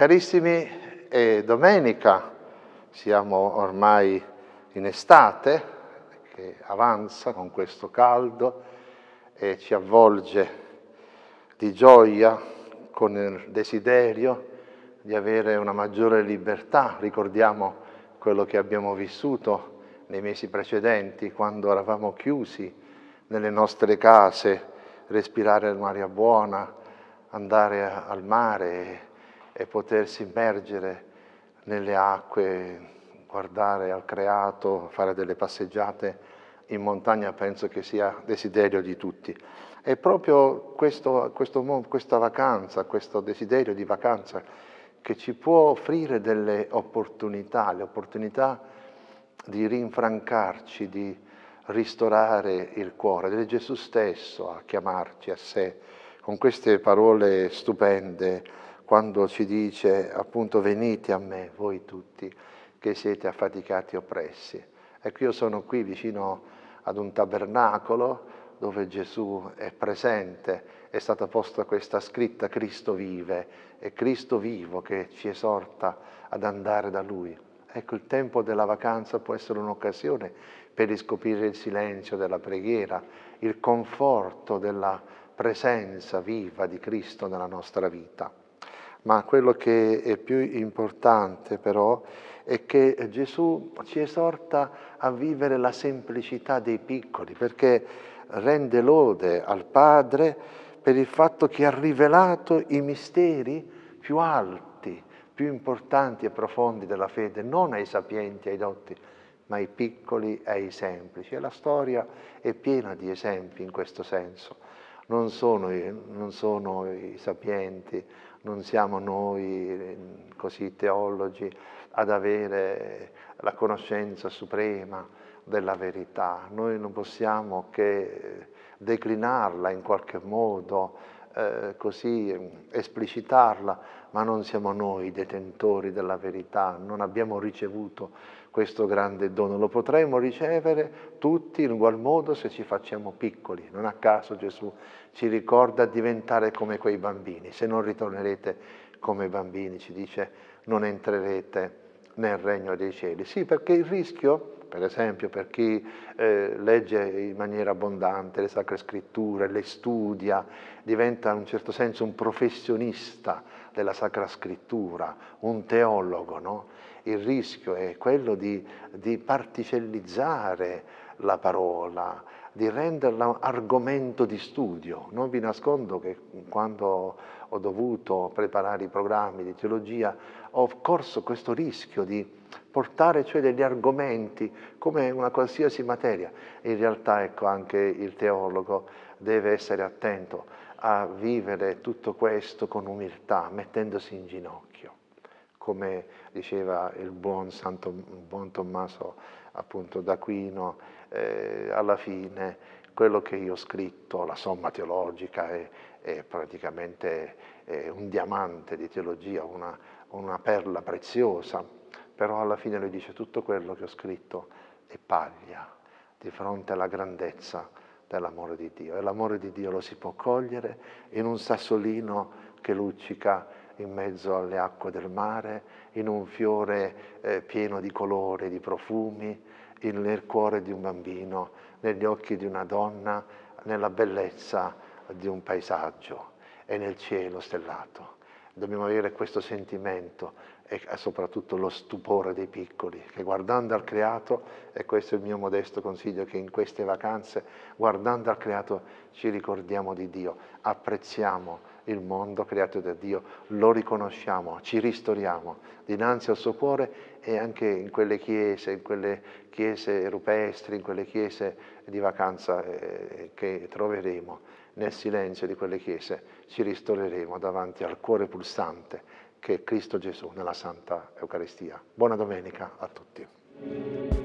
Carissimi, è domenica, siamo ormai in estate, che avanza con questo caldo e ci avvolge di gioia con il desiderio di avere una maggiore libertà. Ricordiamo quello che abbiamo vissuto nei mesi precedenti, quando eravamo chiusi nelle nostre case, respirare un'aria buona, andare al mare e potersi immergere nelle acque, guardare al creato, fare delle passeggiate in montagna penso che sia desiderio di tutti. E proprio questo, questo, questa vacanza, questo desiderio di vacanza che ci può offrire delle opportunità, le opportunità di rinfrancarci, di ristorare il cuore, ed è Gesù stesso a chiamarci a sé con queste parole stupende quando ci dice appunto venite a me voi tutti che siete affaticati e oppressi. Ecco io sono qui vicino ad un tabernacolo dove Gesù è presente, è stata posta questa scritta Cristo vive, è Cristo vivo che ci esorta ad andare da Lui. Ecco, il tempo della vacanza può essere un'occasione per riscoprire il silenzio della preghiera, il conforto della presenza viva di Cristo nella nostra vita ma quello che è più importante però è che Gesù ci esorta a vivere la semplicità dei piccoli, perché rende lode al Padre per il fatto che ha rivelato i misteri più alti, più importanti e profondi della fede, non ai sapienti, ai dotti, ma ai piccoli e ai semplici. E la storia è piena di esempi in questo senso. Non sono, non sono i sapienti, non siamo noi così teologi ad avere la conoscenza suprema della verità, noi non possiamo che declinarla in qualche modo, eh, così esplicitarla, ma non siamo noi detentori della verità, non abbiamo ricevuto questo grande dono, lo potremo ricevere tutti in ugual modo se ci facciamo piccoli, non a caso Gesù ci ricorda diventare come quei bambini, se non ritornerete come bambini, ci dice non entrerete nel regno dei cieli. Sì, perché il rischio per esempio per chi eh, legge in maniera abbondante le sacre scritture, le studia, diventa in un certo senso un professionista della sacra scrittura, un teologo, no? il rischio è quello di, di particellizzare la parola, di renderla argomento di studio. Non vi nascondo che quando ho dovuto preparare i programmi di teologia ho corso questo rischio di portare cioè degli argomenti come una qualsiasi materia. In realtà ecco anche il teologo deve essere attento a vivere tutto questo con umiltà, mettendosi in ginocchio, come diceva il buon, Santo, il buon Tommaso appunto d'Aquino, eh, alla fine quello che io ho scritto, la somma teologica, è, è praticamente è un diamante di teologia, una, una perla preziosa, però alla fine lui dice tutto quello che ho scritto è paglia di fronte alla grandezza dell'amore di Dio. E l'amore di Dio lo si può cogliere in un sassolino che luccica in mezzo alle acque del mare, in un fiore eh, pieno di colori, di profumi, nel cuore di un bambino, negli occhi di una donna, nella bellezza di un paesaggio e nel cielo stellato. Dobbiamo avere questo sentimento e soprattutto lo stupore dei piccoli, che guardando al creato, e questo è il mio modesto consiglio, che in queste vacanze, guardando al creato, ci ricordiamo di Dio, apprezziamo il mondo creato da Dio, lo riconosciamo, ci ristoriamo dinanzi al suo cuore e anche in quelle chiese, in quelle chiese rupestri, in quelle chiese di vacanza eh, che troveremo, nel silenzio di quelle chiese ci ristoreremo davanti al cuore pulsante che è Cristo Gesù nella Santa Eucaristia. Buona domenica a tutti.